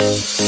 Thank